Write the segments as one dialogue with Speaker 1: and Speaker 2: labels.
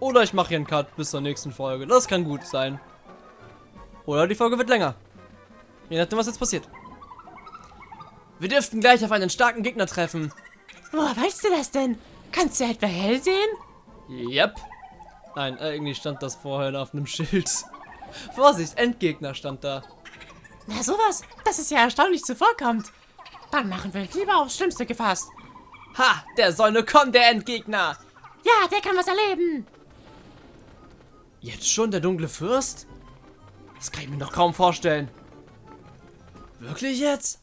Speaker 1: Oder ich mache hier einen Cut bis zur nächsten Folge. Das kann gut sein. Oder die Folge wird länger. Je nachdem, was jetzt passiert. Wir dürften gleich auf einen starken Gegner treffen.
Speaker 2: Woher weißt du das denn? Kannst du etwa hell sehen?
Speaker 1: Yep. Nein, äh, irgendwie stand das vorher auf einem Schild. Vorsicht, Endgegner stand da.
Speaker 2: Na sowas, das ist ja erstaunlich zuvorkommt. Dann machen wir lieber aufs Schlimmste gefasst.
Speaker 1: Ha, der soll nur kommen, der Endgegner.
Speaker 2: Ja, der kann was erleben.
Speaker 1: Jetzt schon der dunkle Fürst? Das kann ich mir noch kaum vorstellen. Wirklich jetzt?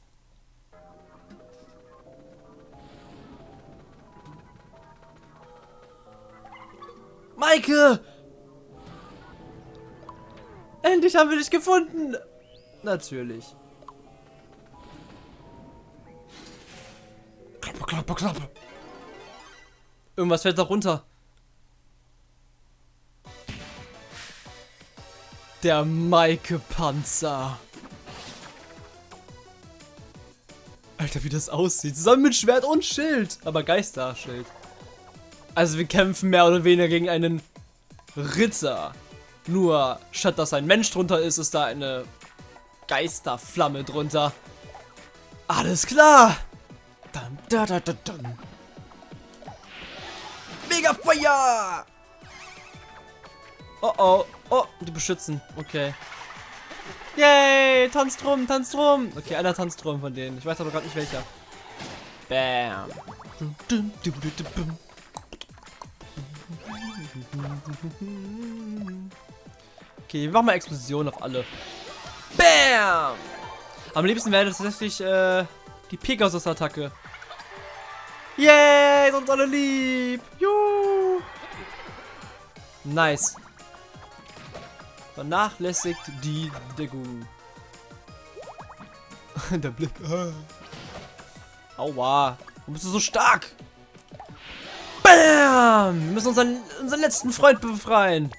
Speaker 1: Maike! Endlich haben wir dich gefunden! Natürlich. Klappe, klappe, klappe. Irgendwas fällt da runter. Der Maike-Panzer. Alter, wie das aussieht. Zusammen mit Schwert und Schild. Aber Geisterschild. Also wir kämpfen mehr oder weniger gegen einen Ritter. Nur, statt dass ein Mensch drunter ist, ist da eine Geisterflamme drunter. Alles klar. Dun, da, da, dun. Mega Feuer! Oh oh, oh, die beschützen. Okay. Yay, tanzt rum, tanzt rum. Okay, einer tanzt rum von denen. Ich weiß aber gerade nicht welcher. Bam. Okay, wir machen mal Explosion auf alle. Bam! Am liebsten wäre das tatsächlich äh, die Pegasus-Attacke. Yay, sind alle lieb. Juhu. Nice. Vernachlässigt die Deckung. Der Blick. Ah. Aua. Warum bist du so stark? Bam! Wir müssen unseren, unseren letzten Freund befreien.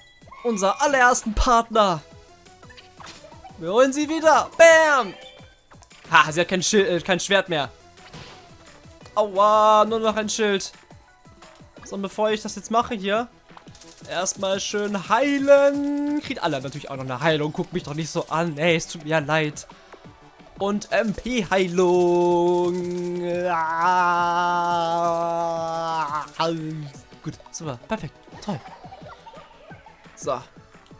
Speaker 1: Unser allerersten Partner. Wir holen sie wieder. Bam! Ha, sie hat kein, Schild, äh, kein Schwert mehr. Aua, nur noch ein Schild. So, und bevor ich das jetzt mache hier, erstmal schön heilen. Kriegt alle natürlich auch noch eine Heilung. Guckt mich doch nicht so an. Ey, es tut mir ja leid. Und MP-Heilung. Ah, gut, super, perfekt, toll. So,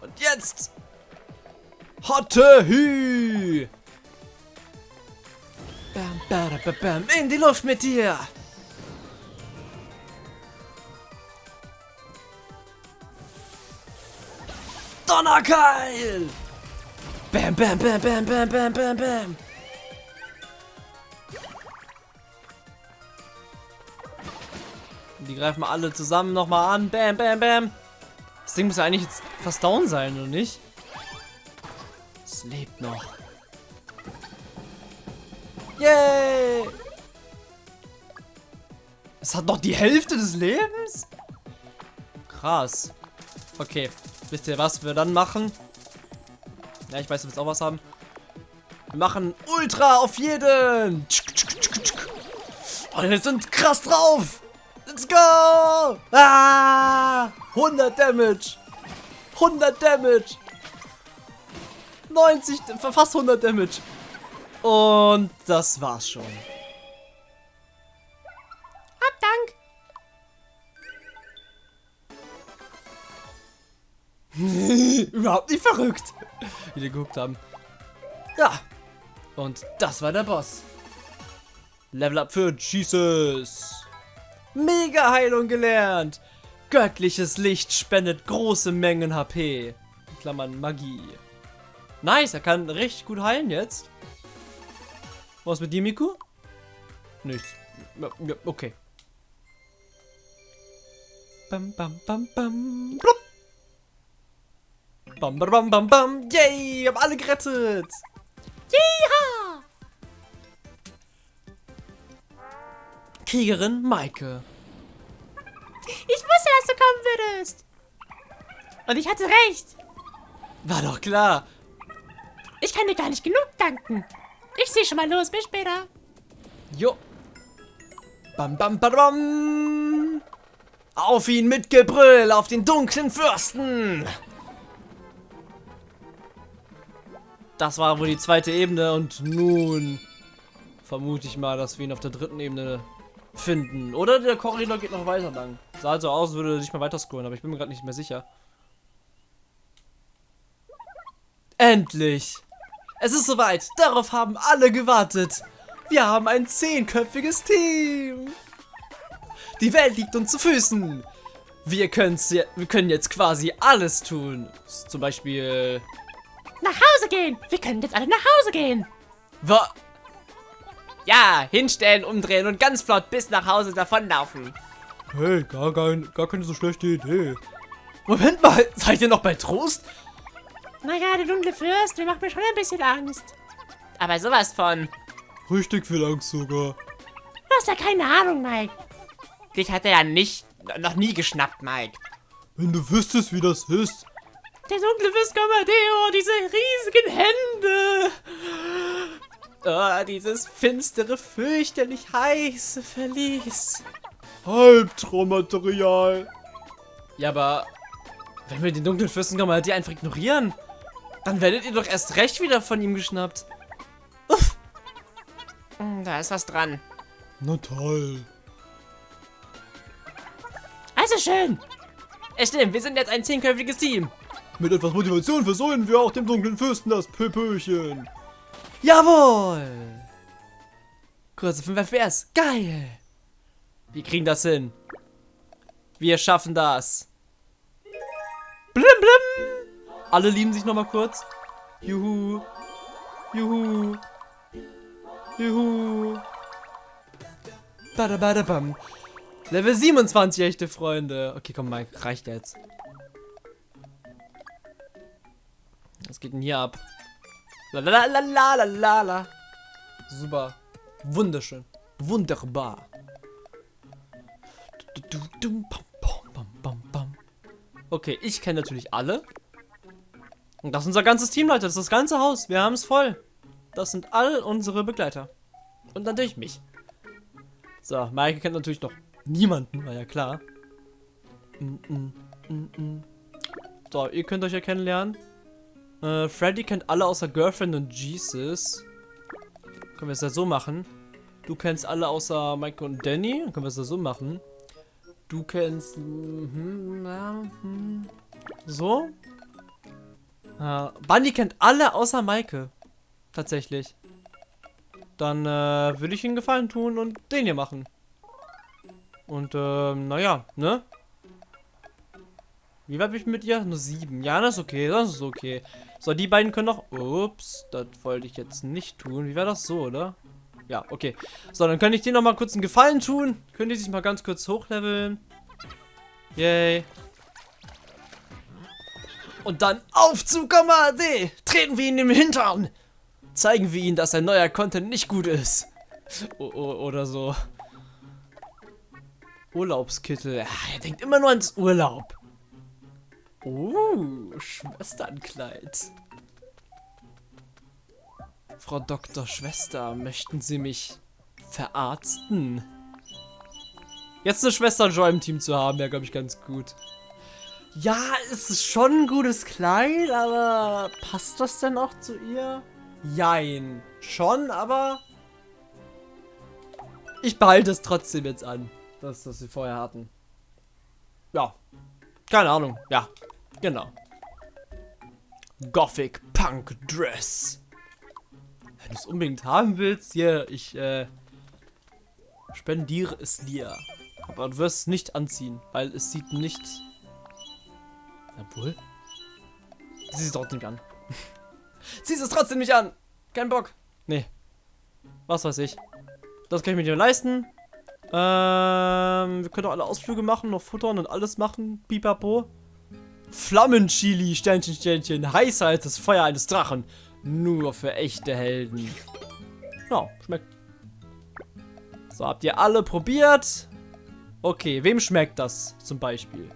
Speaker 1: und jetzt. Hotte Hü. Bam, bam, bam, bam, in die Luft mit dir. Donnerkeil. Bam, bam, bam, bam, bam, bam, bam, bam. Die greifen alle zusammen nochmal an. Bam, bam, bam. Das Ding muss ja eigentlich jetzt fast down sein, oder nicht? Es lebt noch. Yay! Es hat noch die Hälfte des Lebens? Krass. Okay. Wisst ihr, was wir dann machen? Ja, ich weiß, du willst auch was haben. Wir machen Ultra auf jeden. Und wir sind krass drauf. Let's go. Ah, 100 Damage. 100 Damage. 90, fast 100 Damage. Und das war's schon. Überhaupt nicht verrückt. Wie die geguckt haben. Ja. Und das war der Boss. Level up für Jesus. Mega Heilung gelernt. Göttliches Licht spendet große Mengen HP. In Klammern Magie. Nice, er kann richtig gut heilen jetzt. Was mit dir, Miku? Nichts. Okay. Bam, bam, bam, bam. Blub. Bam, bam, bam, bam, bam. Yay, wir haben alle gerettet.
Speaker 2: Jeha!
Speaker 1: Kriegerin Maike.
Speaker 2: Ich wusste, dass du kommen würdest. Und ich hatte recht.
Speaker 1: War doch klar.
Speaker 2: Ich kann dir gar nicht genug danken. Ich sehe schon mal los. Bis später.
Speaker 1: Jo. Bam, bam, bam, bam. Auf ihn mit Gebrüll, auf den dunklen Fürsten! Das war wohl die zweite Ebene und nun vermute ich mal, dass wir ihn auf der dritten Ebene finden. Oder der Korridor geht noch weiter lang. Sah halt so aus, würde sich mal weiter scrollen, aber ich bin mir gerade nicht mehr sicher. Endlich! Es ist soweit! Darauf haben alle gewartet! Wir haben ein zehnköpfiges Team! Die Welt liegt uns zu Füßen! Wir, wir können jetzt quasi alles tun. Zum Beispiel...
Speaker 2: Nach Hause gehen! Wir können jetzt alle nach Hause gehen!
Speaker 1: Was? Ja, hinstellen, umdrehen und ganz flott bis nach Hause davonlaufen.
Speaker 3: Hey, gar, kein, gar keine so schlechte Idee.
Speaker 1: Moment mal, seid ihr noch bei Trost?
Speaker 2: Naja, der dunkle Fürst, der macht mir schon ein bisschen Angst.
Speaker 1: Aber sowas von.
Speaker 3: Richtig viel Angst sogar.
Speaker 2: Du hast ja keine Ahnung, Mike.
Speaker 1: Dich hat er ja nicht, noch nie geschnappt, Mike.
Speaker 3: Wenn du wüsstest, wie das ist.
Speaker 2: Der dunkle Fürst Commodeo, diese riesigen Hände.
Speaker 1: Oh, dieses finstere, fürchterlich heiße Verlies.
Speaker 3: Halbtraummaterial.
Speaker 1: Ja, aber wenn wir den dunklen Fürstenkammer die einfach ignorieren, dann werdet ihr doch erst recht wieder von ihm geschnappt. Uff. Hm, da ist was dran.
Speaker 3: Na toll.
Speaker 2: Also schön.
Speaker 1: Es stimmt, wir sind jetzt ein zehnköpfiges Team.
Speaker 3: Mit etwas Motivation versäumen wir auch dem dunklen Fürsten das Pöpöchen.
Speaker 1: Jawohl! Kurze 5 FPS. Geil! Wir kriegen das hin. Wir schaffen das. Blim blim! Alle lieben sich nochmal kurz. Juhu. Juhu. Juhu. Badabadabam. Level 27, echte Freunde. Okay, komm mal, reicht jetzt. Was geht denn hier ab? La la la la la la la. Super. Wunderschön. Wunderbar. Okay, ich kenne natürlich alle. Und das ist unser ganzes Team, Leute. Das ist das ganze Haus. Wir haben es voll. Das sind all unsere Begleiter. Und natürlich mich. So, Maike kennt natürlich noch niemanden, war ja klar. Mm, mm, mm, so, ihr könnt euch ja kennenlernen. Äh, Freddy kennt alle außer Girlfriend und Jesus. Können wir es ja so machen. Du kennst alle außer Mike und Danny. Können wir es ja so machen. Du kennst... Hm, ja, hm, so. Äh, Bunny kennt alle außer Maike. Tatsächlich. Dann äh, würde ich ihn Gefallen tun und den hier machen. Und ähm, naja, ne? Wie weit bin ich mit ihr? Nur sieben. Ja, das ist okay. Das ist okay. So, die beiden können noch... Ups, das wollte ich jetzt nicht tun. Wie wäre das so, oder? Ja, okay. So, dann könnte ich dir noch mal kurz einen Gefallen tun. Können die sich mal ganz kurz hochleveln. Yay. Und dann auf zu Kamade! Treten wir ihn im Hintern! Zeigen wir ihm, dass ein neuer Content nicht gut ist. O oder so. Urlaubskittel. er denkt immer nur ans Urlaub. Oh, Schwesternkleid. Frau Dr. Schwester, möchten Sie mich verarzten? Jetzt eine Schwester Joy im Team zu haben, wäre, glaube ich, ganz gut. Ja, es ist schon ein gutes Kleid, aber passt das denn auch zu ihr? Jein. Schon, aber ich behalte es trotzdem jetzt an, das, was sie vorher hatten. Ja. Keine Ahnung. Ja, Genau. Gothic Punk Dress. Wenn du es unbedingt haben willst, hier, ich äh, spendiere es dir. Aber du wirst es nicht anziehen, weil es sieht nicht... Obwohl? Sieh es trotzdem nicht an. Zieh es trotzdem nicht an! Kein Bock. Nee. Was weiß ich. Das kann ich mir nicht mehr leisten. Ähm, wir können doch alle Ausflüge machen, noch futtern und alles machen. Pipapo. Flammenchili, Sternchen, Sternchen, heißer als das Feuer eines Drachen. Nur für echte Helden. Ja, schmeckt. So, habt ihr alle probiert? Okay, wem schmeckt das zum Beispiel?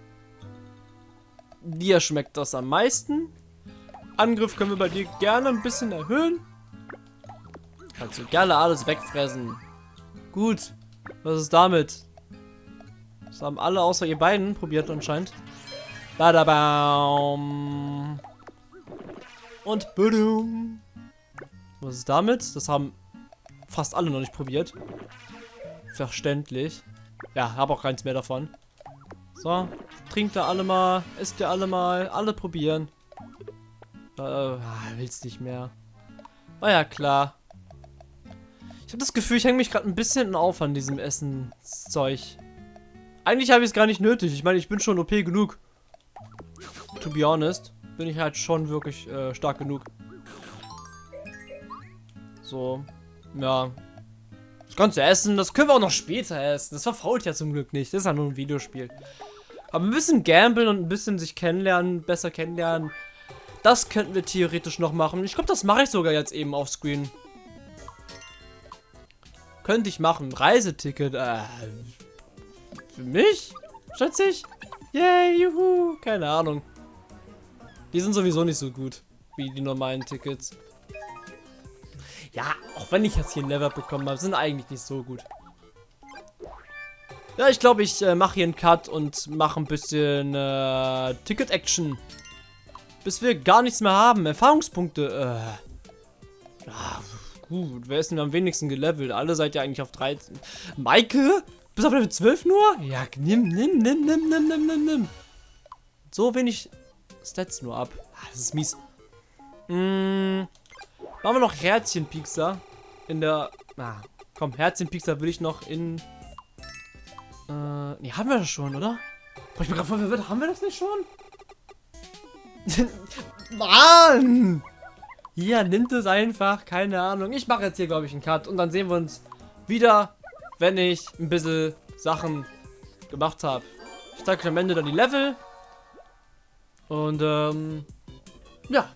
Speaker 1: Dir schmeckt das am meisten. Angriff können wir bei dir gerne ein bisschen erhöhen. Kannst du gerne alles wegfressen. Gut. Was ist damit? haben alle außer ihr beiden probiert anscheinend. Badabaum. Und Budum. Was ist damit? Das haben fast alle noch nicht probiert. Verständlich. Ja, habe auch keins mehr davon. So, trinkt ihr alle mal, esst ihr alle mal, alle probieren. Äh, ah, will's nicht mehr. War ja klar. Ich habe das Gefühl, ich hänge mich gerade ein bisschen auf an diesem Essenszeug. Eigentlich habe ich es gar nicht nötig. Ich meine, ich bin schon OP genug. To be honest, bin ich halt schon wirklich äh, stark genug. So, ja. Das ganze Essen, das können wir auch noch später essen. Das verfault ja zum Glück nicht. Das ist ja nur ein Videospiel. Aber ein bisschen gamblen und ein bisschen sich kennenlernen, besser kennenlernen, das könnten wir theoretisch noch machen. Ich glaube, das mache ich sogar jetzt eben auf Screen. Könnte ich machen. Reiseticket. Äh, für mich? Schätze ich? Yay, juhu. Keine Ahnung. Die sind sowieso nicht so gut wie die normalen Tickets. Ja, auch wenn ich jetzt hier ein Level bekommen habe, sind eigentlich nicht so gut. Ja, ich glaube, ich äh, mache hier einen Cut und mache ein bisschen äh, Ticket-Action. Bis wir gar nichts mehr haben. Erfahrungspunkte. Äh. Ja, gut. Wer ist denn am wenigsten gelevelt? Alle seid ihr eigentlich auf 13. Maike? Bis auf Level 12 nur? Ja, nimm, nimm, nimm, nimm, nimm, nimm, nimm, nimm. So wenig Stats nur ab. Ah, das ist mies. Hm. Machen wir noch Herzchenpiekser. In der... Ah, komm, Herzchenpiekser will ich noch in... Äh, nee, haben wir das schon, oder? Boah, ich bin gerade voll verwirrt. Haben wir das nicht schon? Mann! Hier, nimmt es einfach. Keine Ahnung. Ich mache jetzt hier, glaube ich, einen Cut. Und dann sehen wir uns wieder, wenn ich ein bisschen Sachen gemacht habe. Ich zeige am Ende dann die Level. Und, ähm, ja,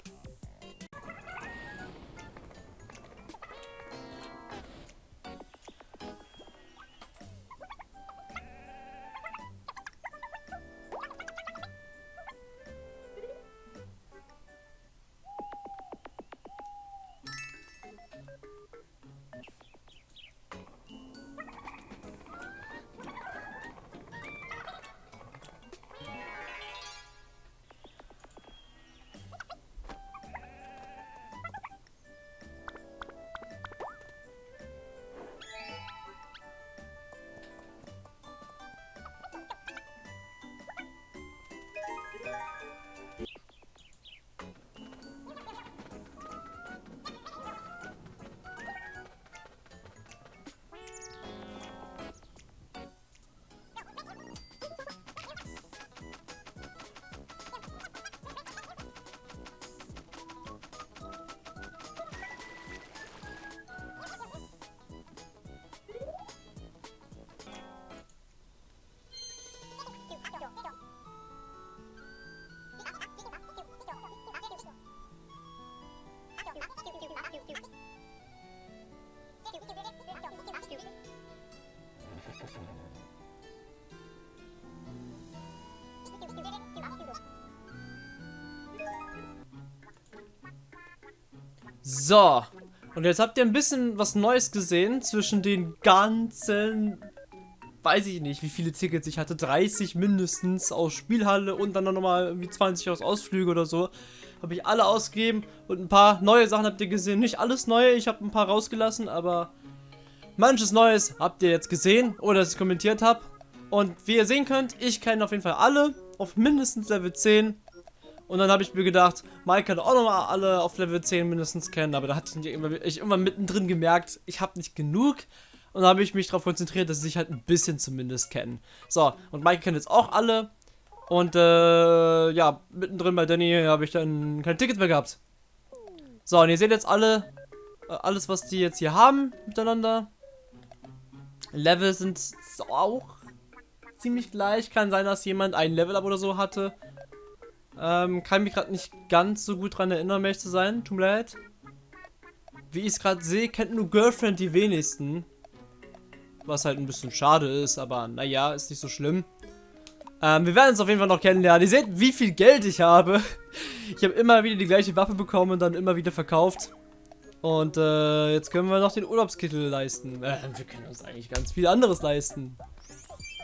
Speaker 1: So. Und jetzt habt ihr ein bisschen was Neues gesehen zwischen den ganzen, weiß ich nicht, wie viele Tickets ich hatte. 30 mindestens aus Spielhalle und dann nochmal irgendwie 20 aus Ausflüge oder so. Habe ich alle ausgegeben und ein paar neue Sachen habt ihr gesehen. Nicht alles neue, ich habe ein paar rausgelassen, aber manches Neues habt ihr jetzt gesehen oder dass ich kommentiert habe. Und wie ihr sehen könnt, ich kenne auf jeden Fall alle auf mindestens Level 10. Und dann habe ich mir gedacht, Mike kann auch nochmal alle auf Level 10 mindestens kennen, aber da hatte ich, immer, ich immer mittendrin gemerkt, ich habe nicht genug. Und dann habe ich mich darauf konzentriert, dass sie sich halt ein bisschen zumindest kennen. So, und Mike kennt jetzt auch alle. Und äh, ja, mittendrin bei Danny habe ich dann kein Ticket mehr gehabt. So, und ihr seht jetzt alle, äh, alles was die jetzt hier haben miteinander. Level sind auch ziemlich gleich. Kann sein, dass jemand ein Level-Up oder so hatte. Ähm, kann mich gerade nicht ganz so gut dran erinnern, um zu sein. Tut mir leid. Wie ich es gerade sehe, kennt nur Girlfriend die wenigsten. Was halt ein bisschen schade ist, aber naja, ist nicht so schlimm. Ähm, wir werden uns auf jeden Fall noch kennenlernen. Ihr seht, wie viel Geld ich habe. Ich habe immer wieder die gleiche Waffe bekommen und dann immer wieder verkauft. Und äh, jetzt können wir noch den Urlaubskittel leisten. Äh, wir können uns eigentlich ganz viel anderes leisten.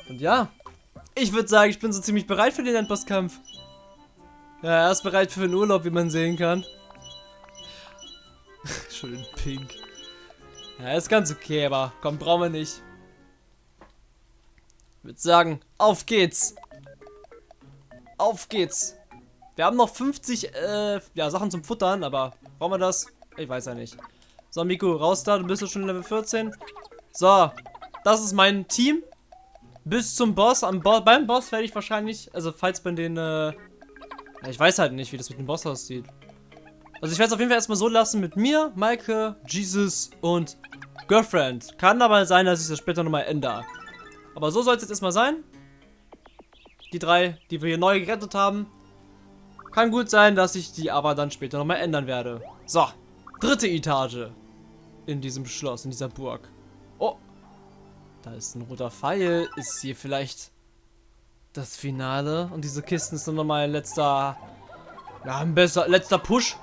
Speaker 1: Und ja, Ich würde sagen, ich bin so ziemlich bereit für den Endbosskampf. Ja, er ist bereit für den Urlaub, wie man sehen kann. Schön pink. Ja, ist ganz okay, aber komm, brauchen wir nicht. Ich würde sagen, auf geht's. Auf geht's. Wir haben noch 50 äh, ja, Sachen zum Futtern, aber brauchen wir das? Ich weiß ja nicht. So, Miku, raus da, du bist ja schon Level 14. So, das ist mein Team. Bis zum Boss. Am Bo beim Boss werde ich wahrscheinlich, also falls bei den, äh, ich weiß halt nicht, wie das mit dem Boss aussieht. Also ich werde es auf jeden Fall erstmal so lassen mit mir, Maike, Jesus und Girlfriend. Kann aber sein, dass ich das später nochmal ändere. Aber so soll es jetzt erstmal sein. Die drei, die wir hier neu gerettet haben. Kann gut sein, dass ich die aber dann später nochmal ändern werde. So, dritte Etage. In diesem Schloss, in dieser Burg. Oh, da ist ein roter Pfeil. Ist hier vielleicht das Finale? Und diese Kisten ist nur mal ein letzter... Ja, ein besser, letzter Push.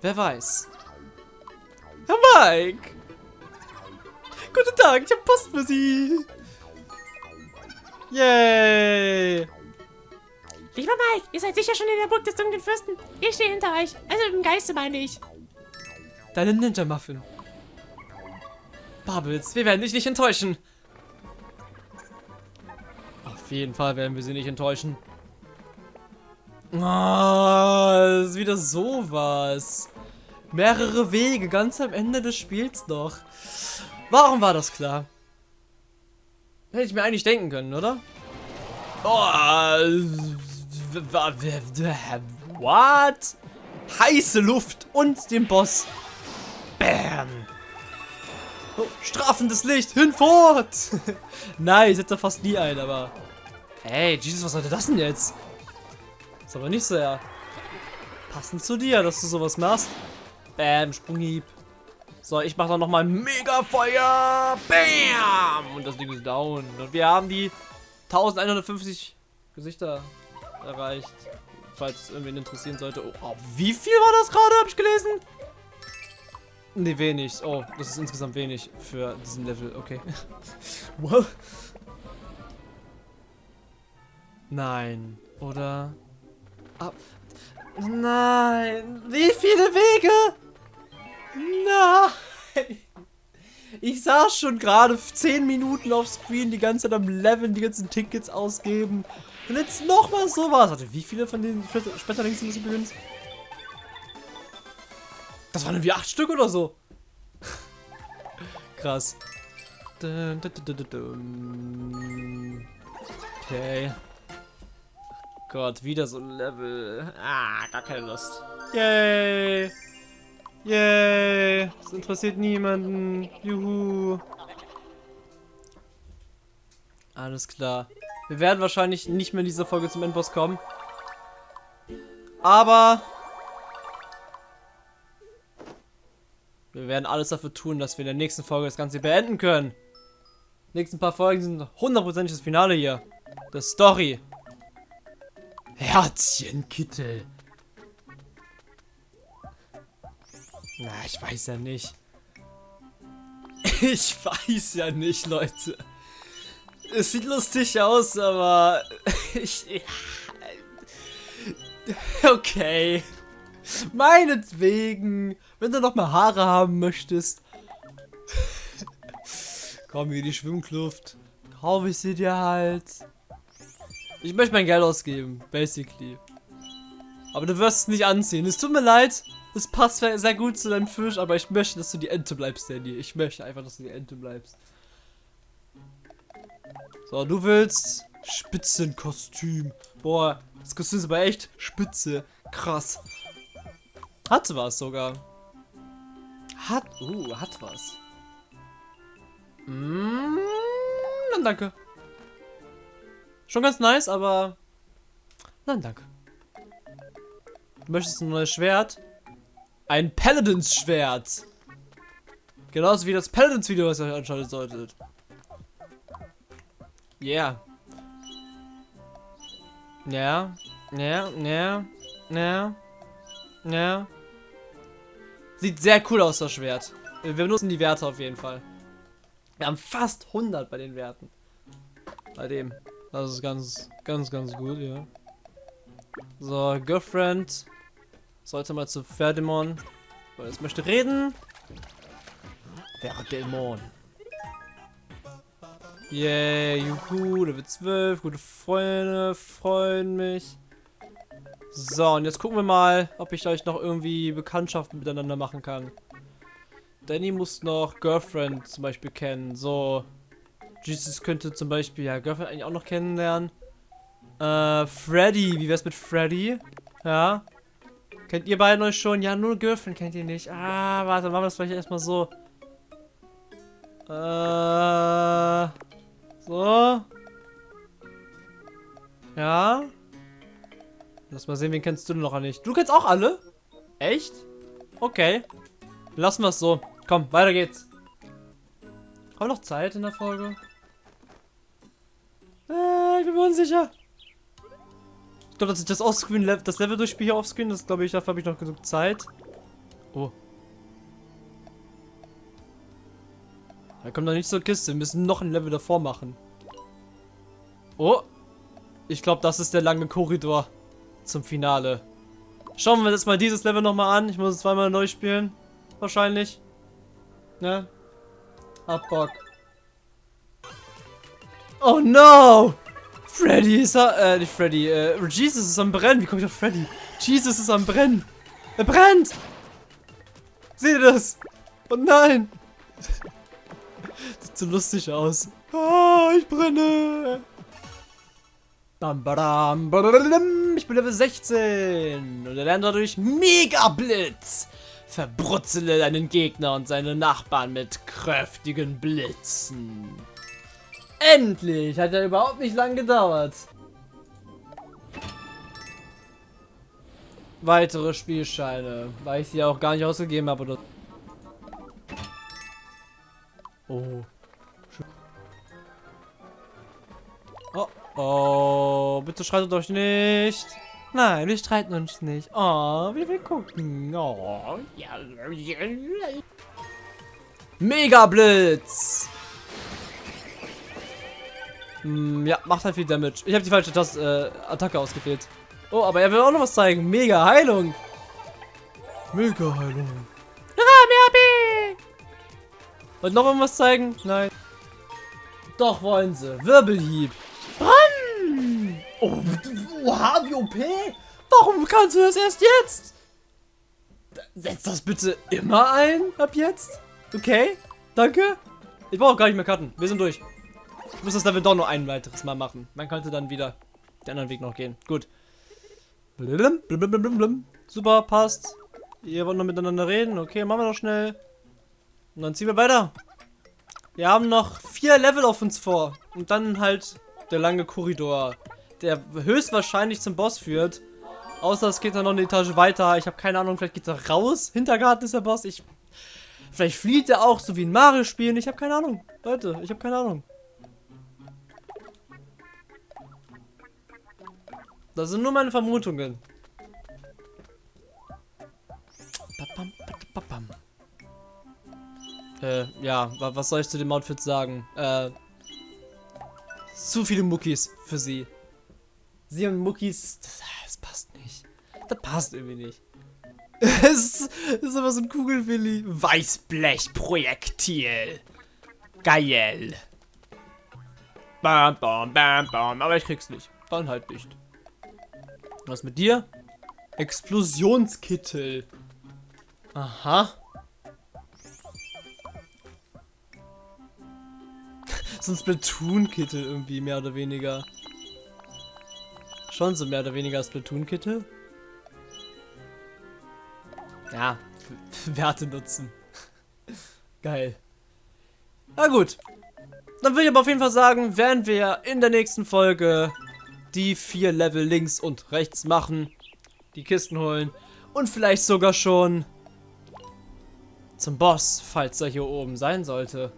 Speaker 1: Wer weiß. Herr Mike! Guten Tag, ich habe Post für Sie. Yay!
Speaker 2: Lieber Mike, ihr seid sicher schon in der Burg des dunklen Fürsten. Ich stehe hinter euch. Also im Geiste meine ich.
Speaker 1: Deine Ninja-Muffin. Bubbles, wir werden dich nicht enttäuschen. Auf jeden Fall werden wir sie nicht enttäuschen. Oh, das ist wieder sowas. Mehrere Wege, ganz am Ende des Spiels noch. Warum war das klar? Hätte ich mir eigentlich denken können, oder? Oh, what? Heiße Luft und den Boss. Bam. Oh, strafendes Licht, hinfort! Nein, ich setze fast nie ein, aber... Hey, Jesus, was sollte das denn jetzt? Ist aber nicht sehr passend zu dir, dass du sowas machst. Bam, Sprunghieb. So, ich mache dann nochmal mega Feuer. Bam! Und das Ding ist down. Und wir haben die 1150 Gesichter erreicht. Falls es irgendwen interessieren sollte. Oh, oh, wie viel war das gerade, habe ich gelesen? Ne, wenig. Oh, das ist insgesamt wenig für diesen Level. Okay. wow. Nein. Oder? Ah. Nein. Wie viele Wege? Nein. Ich saß schon gerade 10 Minuten auf Screen, die ganze Zeit am Leveln, die ganzen Tickets ausgeben. Und jetzt nochmal sowas. Warte, wie viele von den Schmetterlingen sind das übrigens? Das waren irgendwie acht Stück oder so. Krass. Okay. Gott, wieder so ein Level. Ah, gar keine Lust. Yay! Yay! Das interessiert niemanden. Juhu. Alles klar. Wir werden wahrscheinlich nicht mehr in dieser Folge zum Endboss kommen. Aber Wir werden alles dafür tun, dass wir in der nächsten Folge das Ganze beenden können. Die nächsten paar Folgen sind hundertprozentig das Finale hier. Der Story. Herzchenkittel. Na, ich weiß ja nicht. Ich weiß ja nicht, Leute. Es sieht lustig aus, aber ich... Okay. Meinetwegen. Wenn du noch mal Haare haben möchtest. Komm hier die Schwimmkluft. Kaufe ich sie dir halt. Ich möchte mein Geld ausgeben, basically. Aber du wirst es nicht anziehen. Es tut mir leid. Es passt sehr gut zu deinem Fisch, aber ich möchte, dass du die Ente bleibst, Danny. Ich möchte einfach, dass du die Ente bleibst. So, du willst Spitzenkostüm. Boah, das Kostüm ist aber echt spitze. Krass. Hat was sogar. Hat, uh, hat was. Mm, dann danke. Schon ganz nice, aber... Nein, danke. Du möchtest ein neues Schwert? Ein Paladins-Schwert. Genauso wie das Paladins-Video, was ihr euch anschauen solltet. Yeah. Ja. Ja, ja, ja, ja. Sieht sehr cool aus, das Schwert. Wir benutzen die Werte auf jeden Fall. Wir haben fast 100 bei den Werten. Bei dem. Das ist ganz, ganz, ganz gut, ja. So, Girlfriend. Sollte mal zu Ferdemon. Weil es möchte reden. Ferdemon. Yay, juhu, Level 12, gute Freunde, freuen mich. So, und jetzt gucken wir mal, ob ich euch noch irgendwie Bekanntschaften miteinander machen kann. Danny muss noch Girlfriend zum Beispiel kennen. So, Jesus könnte zum Beispiel ja Girlfriend eigentlich auch noch kennenlernen. Äh, Freddy, wie wär's mit Freddy? Ja. Kennt ihr beiden euch schon? Ja, nur Girlfriend kennt ihr nicht. Ah, warte, machen wir das vielleicht erstmal so. Äh. So. Ja. Lass mal sehen, wen kennst du denn noch nicht? Du kennst auch alle? Echt? Okay. Lassen wir es so. Komm, weiter geht's. Haben wir noch Zeit in der Folge? Äh, ich bin mir unsicher. Ich glaube, dass ich das Offscreen, das Level durchspiele hier offscreen, das glaube ich, dafür habe ich noch genug Zeit. Oh. Da kommt noch nicht zur Kiste. Wir müssen noch ein Level davor machen. Oh. Ich glaube, das ist der lange Korridor zum Finale. Schauen wir uns jetzt mal dieses Level nochmal an. Ich muss es zweimal neu spielen. Wahrscheinlich. Ne? Hab Bock. Oh no! Freddy ist äh, nicht Freddy, äh, Jesus ist am Brennen. Wie komme ich auf Freddy? Jesus ist am Brennen. Er brennt! Seht ihr das? Oh nein! Sieht so lustig aus. Ah, ich brenne! Bam, badam, badadadam. Ich bin Level 16 und er lernt dadurch Mega Blitz. Verbrutzele deinen Gegner und seine Nachbarn mit kräftigen Blitzen. Endlich! Hat ja überhaupt nicht lang gedauert. Weitere Spielscheine, weil ich sie auch gar nicht ausgegeben habe. Oder oh. Oh, oh, bitte streitet euch nicht. Nein, wir streiten uns nicht. Oh, wir will gucken. Oh. Mega Blitz. Hm, ja, macht halt viel Damage. Ich habe die falsche Taste, äh, Attacke ausgewählt. Oh, aber er will auch noch was zeigen. Mega Heilung. Mega Heilung.
Speaker 2: Ah, mehr HP.
Speaker 1: Wollt noch irgendwas zeigen? Nein. Doch, wollen sie. Wirbelhieb.
Speaker 2: Bam.
Speaker 1: Oh, oha, wie OP. Warum kannst du das erst jetzt? Setz das bitte immer ein, ab jetzt. Okay, danke. Ich brauche gar nicht mehr Karten. Wir sind durch. Ich muss das Level doch nur ein weiteres Mal machen. Man könnte dann wieder den anderen Weg noch gehen. Gut. Blum, blum, blum, Super, passt. Ihr wollt noch miteinander reden. Okay, machen wir noch schnell. Und dann ziehen wir weiter. Wir haben noch vier Level auf uns vor. Und dann halt der lange Korridor, der höchstwahrscheinlich zum Boss führt. Außer es geht dann noch eine Etage weiter. Ich habe keine Ahnung, vielleicht geht er raus. Hintergarten ist der Boss. Ich, vielleicht flieht er auch, so wie in Mario-Spielen. Ich habe keine Ahnung. Leute, ich habe keine Ahnung. Das sind nur meine Vermutungen. Äh, ja, was soll ich zu dem Outfit sagen? Äh, zu viele Muckis für sie. Sie und Muckis, das, das passt nicht. Das passt irgendwie nicht. Es ist, ist aber so ein Kugelwilli. Weißblechprojektil. Geil. Bam, bam, bam, bam. Aber ich krieg's nicht. Dann halt nicht. Was mit dir? Explosionskittel. Aha. so ein Splatoon-Kittel irgendwie, mehr oder weniger. Schon so mehr oder weniger Splatoon-Kittel. Ja, Werte nutzen. Geil. Na gut. Dann würde ich aber auf jeden Fall sagen, werden wir in der nächsten Folge die vier Level links und rechts machen, die Kisten holen und vielleicht sogar schon zum Boss, falls er hier oben sein sollte.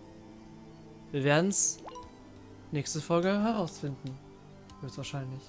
Speaker 1: Wir werden es nächste Folge herausfinden. Höchstwahrscheinlich.